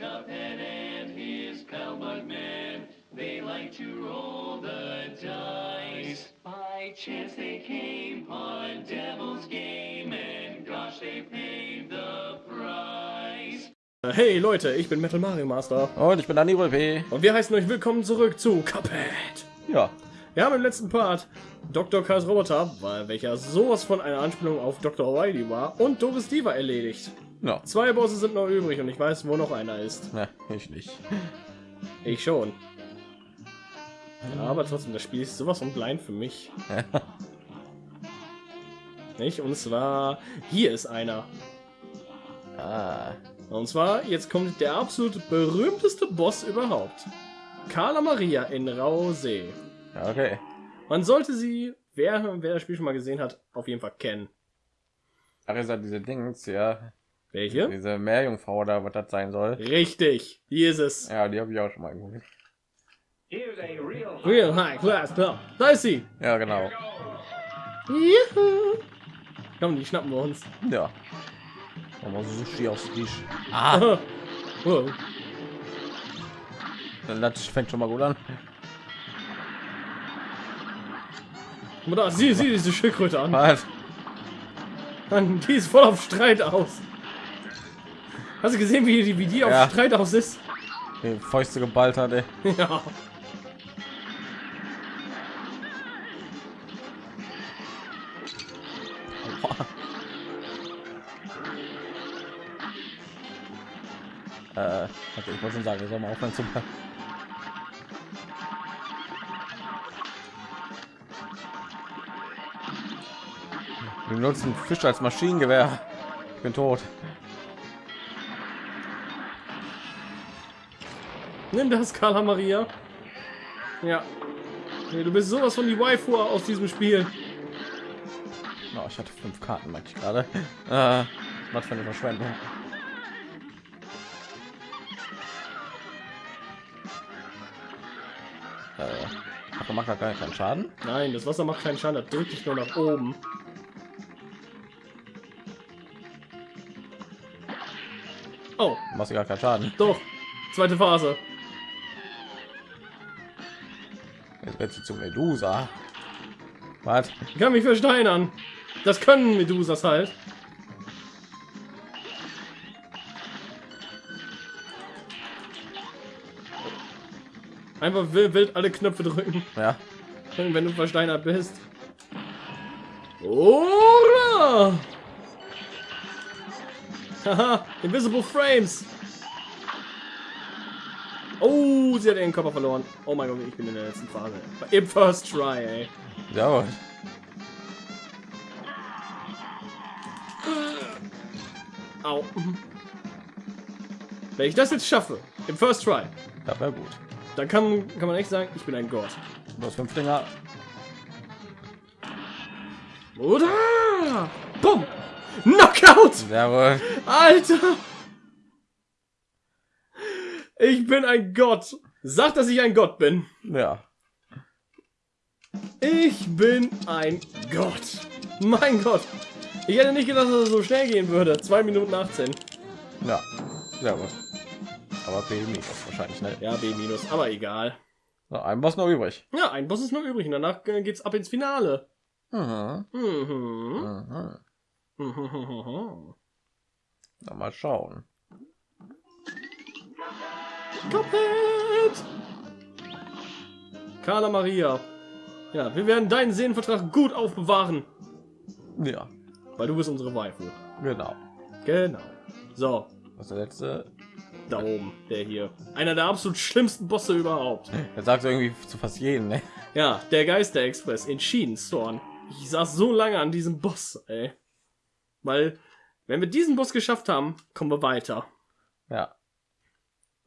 Cuphead and his pal Bugman. They like to roll the dice. By chance they came on Devil's Game, and gosh, they paid the price. Hey Leute, ich bin Metal Mario Master Und ich bin Dani P. und wir heißen euch willkommen zurück zu Cuphead. Ja, Wir haben im letzten Part Dr. Kars Roboter, weil welcher sowas von einer Anspielung auf Dr. O'Reilly war, und Doris Diva erledigt. Ja. Zwei Bosse sind noch übrig und ich weiß, wo noch einer ist. Na, ich nicht. Ich schon. Ja, aber trotzdem, das Spiel ist sowas von blind für mich. Nicht? Und zwar, hier ist einer. ah, Und zwar, jetzt kommt der absolut berühmteste Boss überhaupt. Carla Maria in Rausee. okay. Man sollte sie, wer, wer das Spiel schon mal gesehen hat, auf jeden Fall kennen. Ach, ist ja diese Dings, ja. Welche? Diese Meerjungfrau oder was das sein soll. Richtig, hier ist es. Ja, die habe ich auch schon mal geguckt. Real High Class Club. Da ist sie. Ja, genau. Juhu. Komm, die schnappen wir uns. Ja. Wir Sushi aus Tisch. Ah. Wow. das fängt schon mal gut an. Guck mal da, sieh, sieh diese Schildkröte an. Was? Mann, Die ist voll auf Streit aus. Hast du gesehen, wie die, wie die auf Ja. Streit aus ist? Die Fäuste geballt hat, ey. Ja. Äh, okay, ich wollte schon sagen, wir sollen mal aufhören zu Wir benutzen Fisch als Maschinengewehr. Ich bin tot. Nimm das, Carla Maria. Ja. Nee, du bist sowas von die Waifu aus diesem Spiel. Oh, ich hatte fünf Karten, merke ich gerade. Äh, was für eine Verschwendung. Äh, ach, macht da gar keinen Schaden? Nein, das Wasser macht keinen Schaden, das drückt dich nur nach oben. Oh, Machst du gar keinen Schaden. doch. Zweite Phase. Sie zu Medusa. Was? Ich kann mich versteinern. Das können Medusas halt. Einfach wild, wild alle Knöpfe drücken, Ja. wenn du versteinert bist. Ora! Haha, Invisible Frames. Oh, sie hat ihren Körper verloren. Oh mein Gott, ich bin in der letzten Phase. Im First Try, ey. Ja. Au. Wenn ich das jetzt schaffe, im First Try, Das wäre gut. dann kann, kann man echt sagen, ich bin ein Gott. Du hast fünf Dinger. Oder? Bumm! Knockout! Jawohl. Alter! Ich bin ein Gott. Sag, dass ich ein Gott bin. Ja. Ich bin ein Gott. Mein Gott. Ich hätte nicht gedacht, dass es so schnell gehen würde. 2 Minuten 18. Ja. Sehr gut. Aber B minus wahrscheinlich, ne? Ja, B minus, aber egal. So, ein Boss noch übrig. Ja, ein Boss ist noch übrig und danach äh, geht's ab ins Finale. Mhm. Mhm. Mhm. Mhm. Na, mal schauen. Cuphead! Carla Maria. Ja, wir werden deinen Seelenvertrag gut aufbewahren, Ja, weil du bist unsere Waifu. genau. Genau. So, Was ist der letzte? da oben, der hier. Einer der absolut schlimmsten Bosse überhaupt. Jetzt sagst du irgendwie zu fast jedem, ne? Ja, der Geister-Express in Schienenstorn. Ich saß so lange an diesem Boss, ey. Weil, wenn wir diesen Boss geschafft haben, kommen wir weiter. Ja.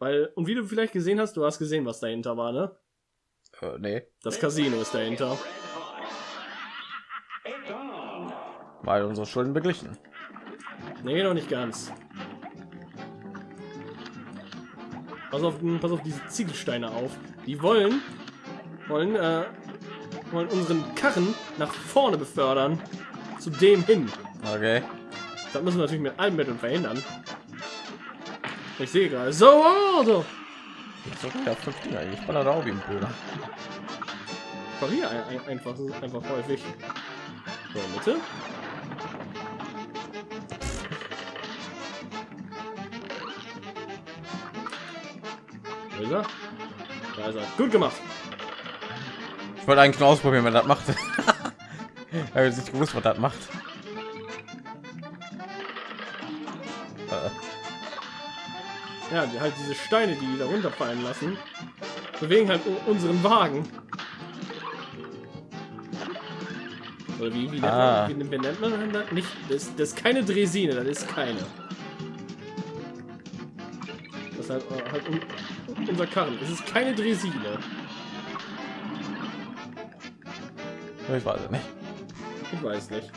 Weil, und wie du vielleicht gesehen hast, du hast gesehen, was dahinter war, ne? Äh, nee. Das Casino ist dahinter. Weil unsere Schulden beglichen. Nee, noch nicht ganz. Pass auf, pass auf diese Ziegelsteine auf. Die wollen, wollen, äh, wollen unseren Karren nach vorne befördern. Zu dem hin. Okay. Das müssen wir natürlich mit allen Mitteln verhindern. Ich sehe gerade. So, Auto. So, ja, fünf Dinger. Ich bin da auch wie ein Bruder. Parier ein, ein, einfach, einfach häufig. So, Mitte. Ist er? Da ist er. Gut gemacht. Ich wollte eigentlich nur ausprobieren, wenn das macht. ich nicht gewusst, was das macht. Ja, die- halt diese Steine, die da runterfallen lassen, bewegen halt unseren Wagen. Oder wie, wie, nennt, Ah. man, wie, wie nennt man das? Nicht, das, das ist keine Dresine, das ist keine. Das ist halt, äh, halt un, unser Karren. Es ist keine Dresine. ich weiß es nicht. Ich weiß nicht.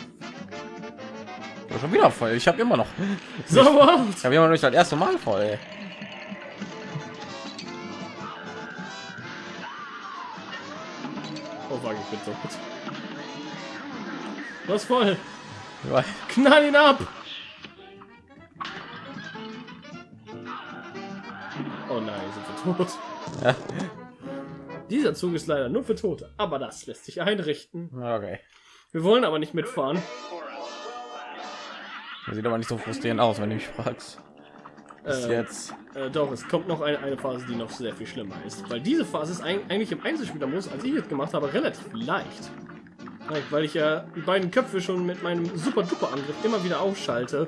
Ich schon wieder voll. Ich habe immer noch. So, what? Ich habe immer noch nicht das erste Mal voll. Ey. Oh, Wagen, ich bin so gut. Was voll? Ja, Knall ihn ab! Oh nein, sind wir tot. Ja. Dieser Zug ist leider nur für Tote, aber das lässt sich einrichten. Okay. Wir wollen aber nicht mitfahren. Das sieht aber nicht so frustrierend aus, wenn du mich fragst. Bis Äh, jetzt. Äh, doch, es kommt noch eine, eine Phase, die noch sehr viel schlimmer ist. Weil diese Phase ist eig- eigentlich im Einzelspielermodus, als ich jetzt gemacht habe, relativ leicht. Weil- Weil ich ja die beiden Köpfe schon mit meinem super duper Angriff immer wieder ausschalte.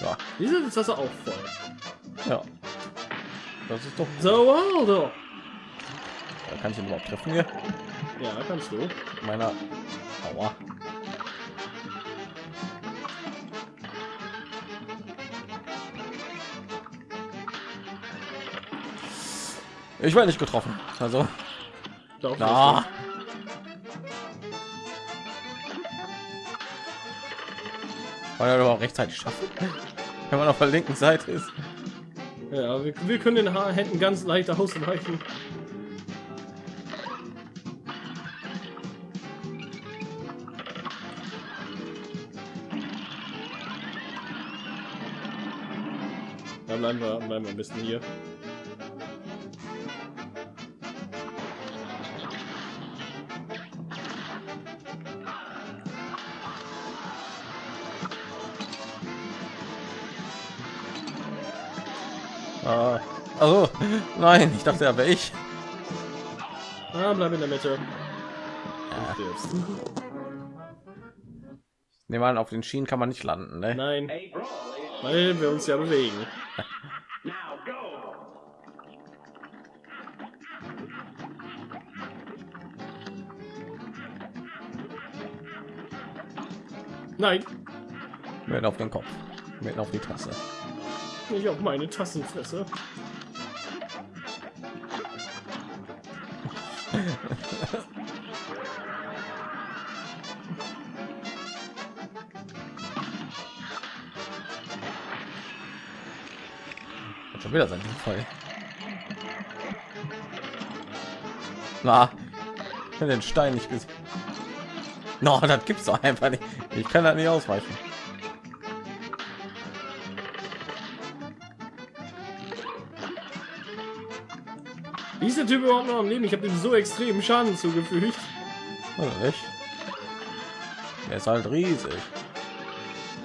Ja. Diese ist das auch voll. ja. Das ist doch. So, Aldo. Da kann ich ihn überhaupt treffen hier. Ja, kannst du. Meiner. Aua. Ich werde nicht getroffen. Also, Doch, na. Weil er aber auch rechtzeitig schaffen. Wenn man auf der linken Seite ist. Ja, wir, wir können den Haar hätten ganz leicht ausweichen. Bleiben wir, bleiben wir ein bisschen hier. Ah, also, nein, ich dachte, er wäre ich. Ah, bleib in der Mitte. Ja. Nehmen wir an, auf den Schienen kann man nicht landen, ne? Nein, weil wir uns ja bewegen. Now go! Nein, Mitten auf den Kopf. Mitten auf die Tasse. nicht auf meine Tassenfresse. schon wieder sein voll. Na, den Stein nicht gesehen. No, das gibt's doch einfach nicht. Ich kann da nicht ausweichen. Wie ist der Typ überhaupt noch am Leben? Ich habe ihm so extrem Schaden zugefügt. Oder nicht? Der ist halt riesig.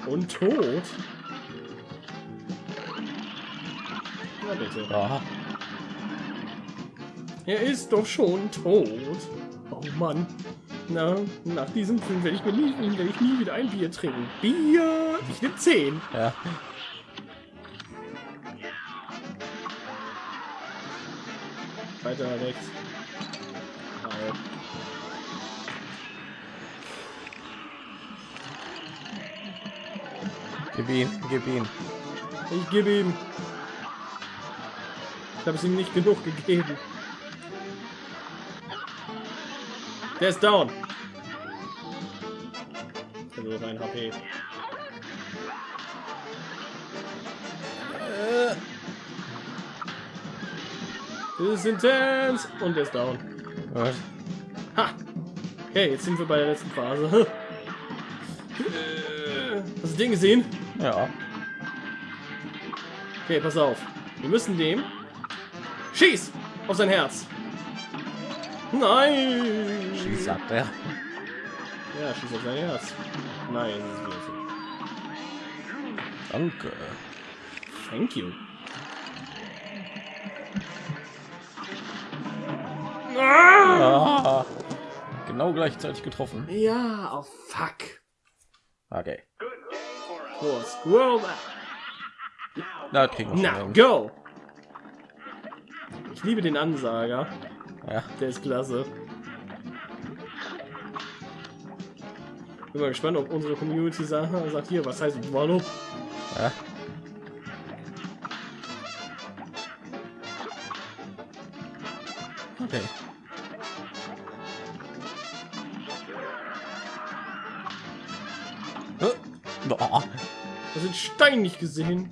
Und tot. Bitte. Ja, Er ist doch schon tot. Oh Mann. Na, nach diesem Film werde ich mir nie, werde ich nie wieder ein Bier trinken. Bier! Ich nehme 10. ja. Weiter rechts. Au. Gib ihn, gib ihn. Ich gebe ihm. Ich habe es ihm nicht genug gegeben. Der ist down. Also rein HP. Äh. Das ist intens. Und der ist down. Was? Ha! Okay, jetzt sind wir bei der letzten Phase. Hast du den gesehen? Ja. Okay, pass auf. Wir müssen dem... Schieß! Auf sein Herz! Nein! Schieß, sagt er. Ja, schieß auf sein Herz. Nein, das ist so. Danke. Thank you. Ah, genau gleichzeitig getroffen. Ja, oh fuck. Okay. Squirrel. Da kriegen wir hin. go! Ich liebe den Ansager. Ja. Der ist klasse. Bin mal gespannt, ob unsere Community sagt, sagt hier, was heißt Wallop? ja. Okay. Oh, Das sind Stein nicht gesehen.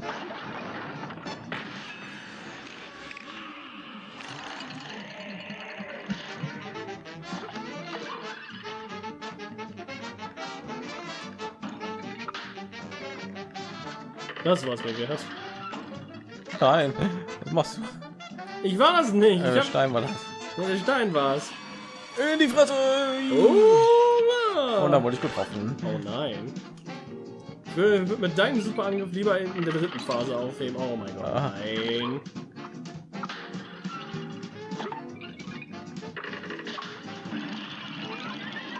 Das war's mir wert. nein, was machst du? Ich war es nicht. Äh, hab, Stein war das. der Stein war's. In die Fresse! Oh, Und dann wurde ich getroffen. oh nein. Ich will, will mit deinem Superangriff lieber in, in der dritten Phase aufheben. Oh mein Gott, Ah. nein.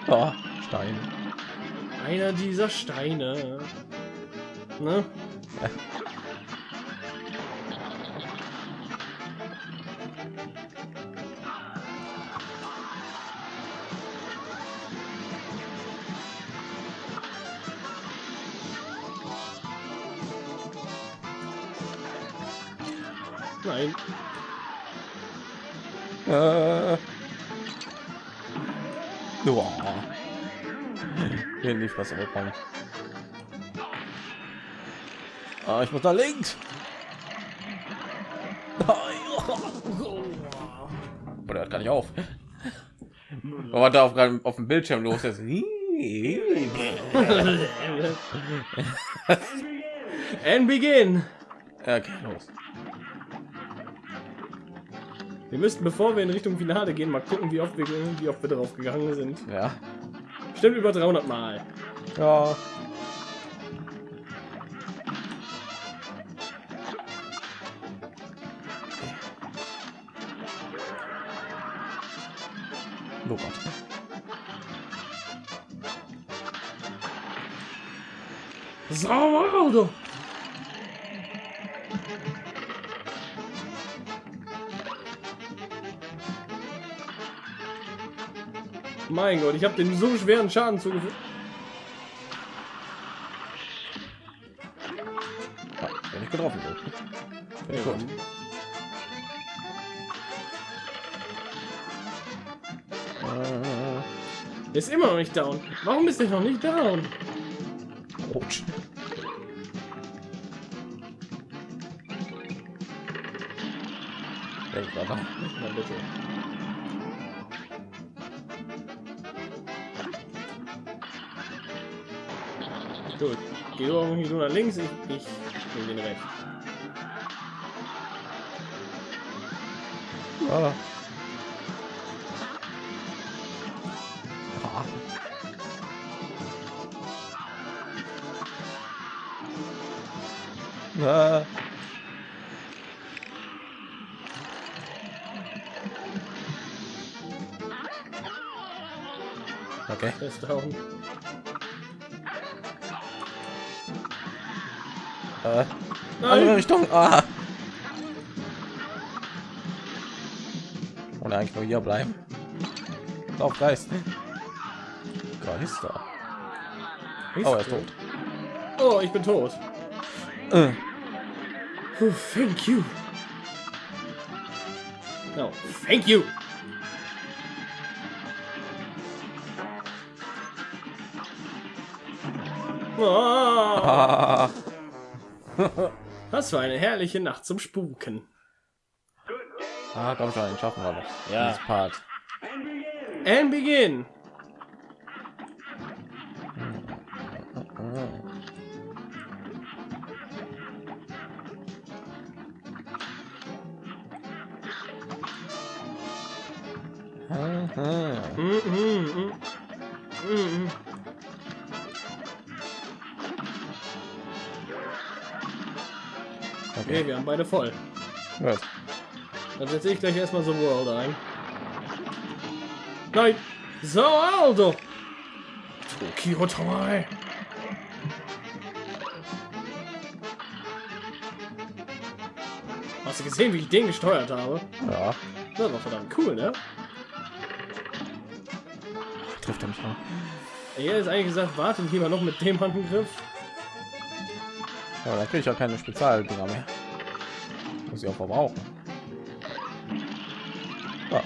Oh, Stein. Einer dieser Steine. Ne? Nein. Äh. Boah. Hier die Fresse bekommen. Ah, ich muss da links. Aber der hört gar nicht auf. Aber da auf, auf dem Bildschirm los ist. And begin. Okay, los. Wir müssten, bevor wir in Richtung Finale gehen, mal gucken, wie oft wir, wie oft wir drauf gegangen sind. Ja. Bestimmt über 300 Mal. Ja. Oh Gott. Sauer Auto. Mein Gott, ich habe den so schweren Schaden zugefügt. Ist immer noch nicht down. Warum ist er noch nicht down? Rutsch. Denk mal nach. Na bitte. Gut. Geh du irgendwie nur nach links, ich, ich nehme den. Ah. Ah. Ah. Okay. Ist down. Äh, andere Richtung. Ah. Und eigentlich nur hier bleiben. Auf Geist. Geister. Oh, er ist tot. Oh, ich bin tot. Äh. Oh, thank you. No, thank you. Oh, das war eine herrliche Nacht zum Spuken. ah, komm schon, schaffen wir noch. Ja. Part. And begin. Mm, mm, mm. Okay, Okay, wir haben beide voll. gut. Dann setze ich gleich erstmal so World ein. Nein! So, Aldo! Tokyo Tower! Hast du gesehen, wie ich den gesteuert habe? Ja, Das war verdammt cool, ne? Trifft er mich noch. Er ist eigentlich gesagt, warte lieber noch mit dem Angriff. Ja, da kriege ich auch keine Spezialdinger mehr. Muss ich auch verbrauchen. Ja,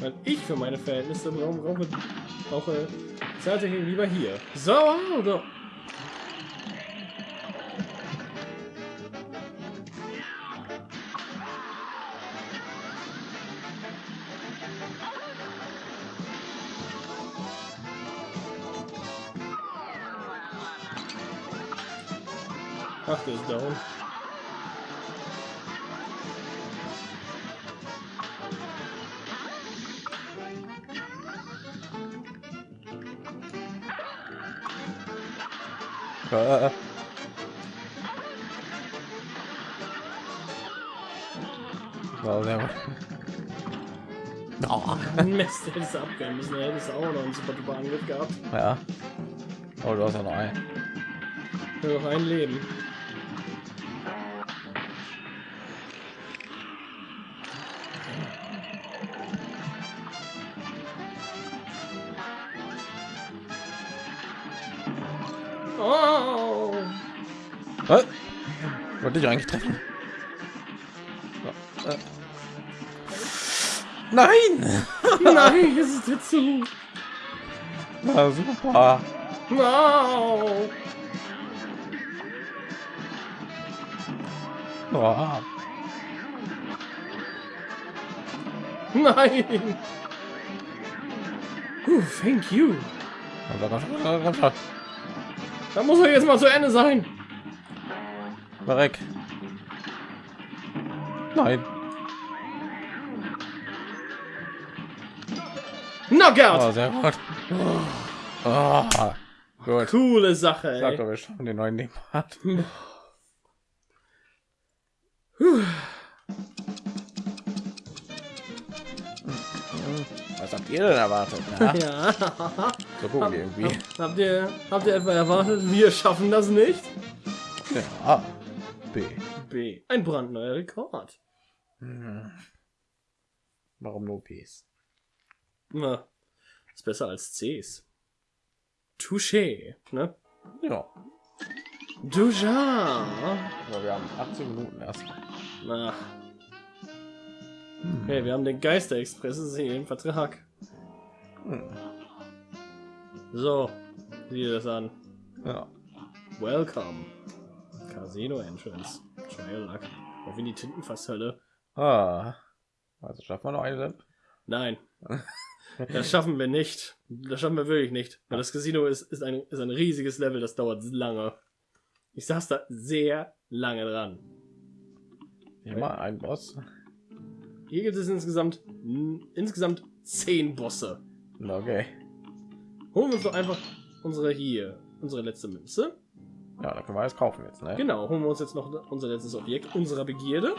Weil ich für meine Verhältnisse brauche, brauche, brauche Zahltechnik lieber hier. So! Ach, der ist down. Äh. War sehr gut. Oh, Mist, hättest du abwehren müssen, hättest du auch noch einen super duper Angriff gehabt. ja. Oh, du hast ja noch ein. Nur noch ein Leben. Wollte ich eigentlich treffen? So, äh. Nein! Nein, es ist dir zu. Na, super. No! Oh. Nein! Uh, thank you. Da muss er jetzt mal zu Ende sein. Verreck. Nein. Knockout! Oh, sehr gut. Oh, gut. Coole Sache, Sag ey. doch, wir schaffen den neuen Leben hat. Was habt ihr denn erwartet? Ja? Ja. So gucken wir irgendwie. Habt ihr, habt ihr etwa erwartet, wir schaffen das nicht? Ja. B. B. Ein brandneuer Rekord. Hm. Warum nur Bs? Na, ist besser als Cs. Touché, ne? Ja. Duja. Aber wir haben 18 Minuten erst. Na. Hey, wir haben den Geisterexpress sie im Vertrag. Hm. So, sieh dir das an. Ja. Welcome. Casino Entrance. Trial Luck. Auf in die Tintenfasshölle. Ah. Also schaffen wir noch eine. Nein. Das schaffen wir nicht. Das schaffen wir wirklich nicht. Weil das Casino ist, ist, ein, ist ein riesiges Level, das dauert lange. Ich saß da sehr lange dran. Immer ein Boss. Hier gibt es insgesamt insgesamt zehn Bosse. Okay. Holen wir uns doch einfach unsere hier, unsere letzte Münze. Ja, da können wir alles kaufen jetzt, ne? Genau, holen wir uns jetzt noch unser letztes Objekt unserer Begierde.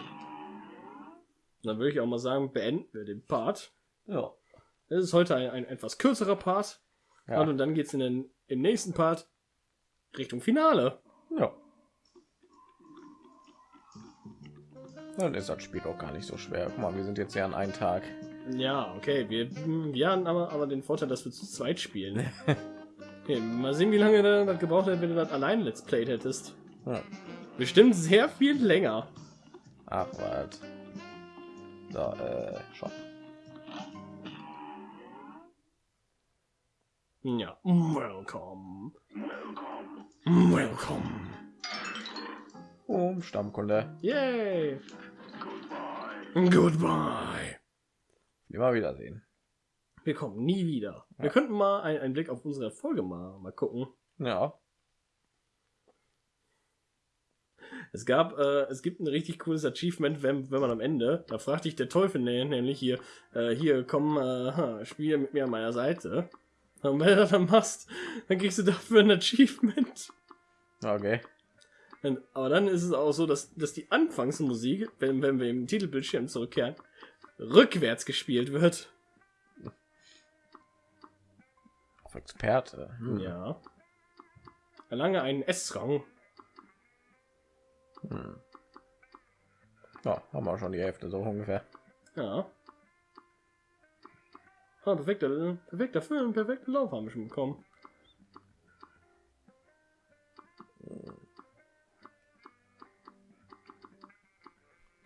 Dann würde ich auch mal sagen, beenden wir den Part. Ja. Das ist heute ein, ein etwas kürzerer Part. Ja. Und dann geht es in den im nächsten Part Richtung Finale. ja. Dann ist das Spiel auch gar nicht so schwer. Guck mal, wir sind jetzt ja an einem Tag. Ja, okay. Wir, wir haben aber, aber den Vorteil, dass wir zu zweit spielen. Okay, mal sehen, wie lange du das gebraucht hätte, wenn du das allein Let's Played hättest. Ja. Bestimmt sehr viel länger. Ach, was. So, äh, Shop. Ja. Welcome. Welcome. Um, Stammkunde. Yay. Goodbye. Immer wiedersehen. Wir kommen nie wieder. Wir könnten mal ein- einen Blick auf unsere Folge mal, mal gucken. Ja. Es gab, äh, es gibt ein richtig cooles Achievement, wenn, wenn man am Ende, da fragt dich der Teufel nä- nämlich hier, äh, hier, komm, äh, ha, spiele mit mir an meiner Seite. Und wenn du das dann machst, dann kriegst du dafür ein Achievement. Okay. Und, aber dann ist es auch so, dass, dass die Anfangsmusik, wenn, wenn wir im Titelbildschirm zurückkehren, rückwärts gespielt wird. Experte. Hm. Ja. Erlange einen S-Rang. Hm. Ja, haben wir schon die Hälfte so ungefähr. Ja. Ah, perfekter, perfekter Film, perfekter Lauf haben wir schon bekommen.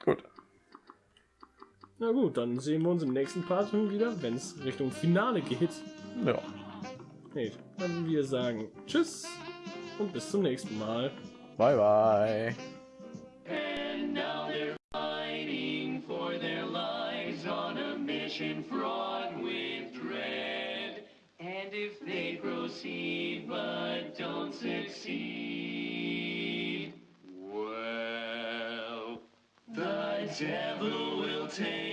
Gut. Na gut, dann sehen wir uns im nächsten Part wieder, wenn es Richtung Finale geht. Ja. Nee, dann wir sagen Tschüss und bis zum nächsten Mal. Bye bye. And now they're fighting for their lives on a mission fraught with dread. And if they proceed but don't succeed, well, the devil will take their heads